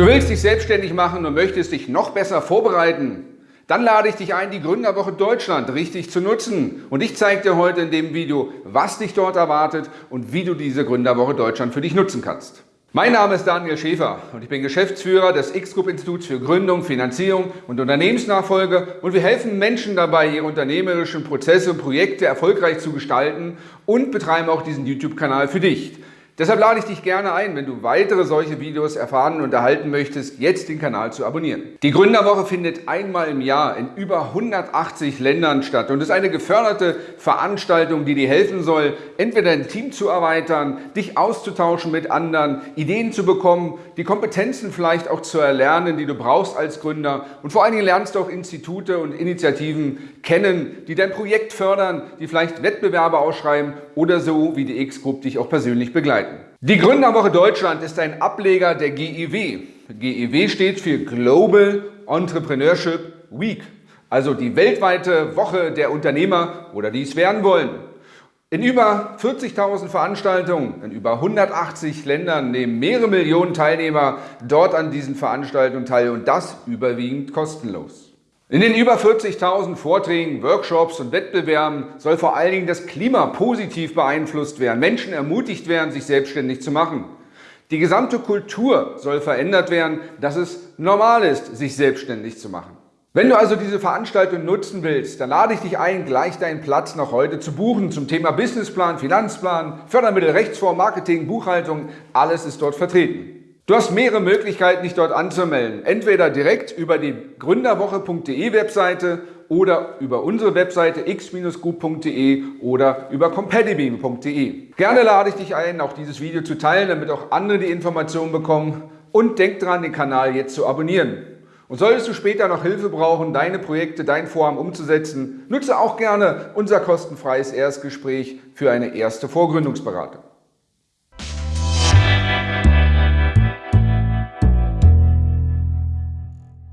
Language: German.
Du willst dich selbstständig machen und möchtest dich noch besser vorbereiten? Dann lade ich dich ein, die Gründerwoche Deutschland richtig zu nutzen. Und ich zeige dir heute in dem Video, was dich dort erwartet und wie du diese Gründerwoche Deutschland für dich nutzen kannst. Mein Name ist Daniel Schäfer und ich bin Geschäftsführer des X-Group Instituts für Gründung, Finanzierung und Unternehmensnachfolge und wir helfen Menschen dabei, ihre unternehmerischen Prozesse und Projekte erfolgreich zu gestalten und betreiben auch diesen YouTube-Kanal für dich. Deshalb lade ich dich gerne ein, wenn du weitere solche Videos erfahren und erhalten möchtest, jetzt den Kanal zu abonnieren. Die Gründerwoche findet einmal im Jahr in über 180 Ländern statt und ist eine geförderte Veranstaltung, die dir helfen soll, entweder dein Team zu erweitern, dich auszutauschen mit anderen, Ideen zu bekommen, die Kompetenzen vielleicht auch zu erlernen, die du brauchst als Gründer und vor allen Dingen lernst du auch Institute und Initiativen kennen, die dein Projekt fördern, die vielleicht Wettbewerbe ausschreiben oder so wie die X-Group dich auch persönlich begleiten. Die Gründerwoche Deutschland ist ein Ableger der GEW. GEW steht für Global Entrepreneurship Week, also die weltweite Woche der Unternehmer oder die es werden wollen. In über 40.000 Veranstaltungen in über 180 Ländern nehmen mehrere Millionen Teilnehmer dort an diesen Veranstaltungen teil und das überwiegend kostenlos. In den über 40.000 Vorträgen, Workshops und Wettbewerben soll vor allen Dingen das Klima positiv beeinflusst werden, Menschen ermutigt werden, sich selbstständig zu machen. Die gesamte Kultur soll verändert werden, dass es normal ist, sich selbstständig zu machen. Wenn du also diese Veranstaltung nutzen willst, dann lade ich dich ein, gleich deinen Platz noch heute zu buchen zum Thema Businessplan, Finanzplan, Fördermittel, Rechtsform, Marketing, Buchhaltung, alles ist dort vertreten. Du hast mehrere Möglichkeiten, dich dort anzumelden. Entweder direkt über die gründerwoche.de Webseite oder über unsere Webseite x-group.de oder über competibeam.de. Gerne lade ich dich ein, auch dieses Video zu teilen, damit auch andere die Informationen bekommen. Und denk dran, den Kanal jetzt zu abonnieren. Und solltest du später noch Hilfe brauchen, deine Projekte, dein Vorhaben umzusetzen, nutze auch gerne unser kostenfreies Erstgespräch für eine erste Vorgründungsberatung.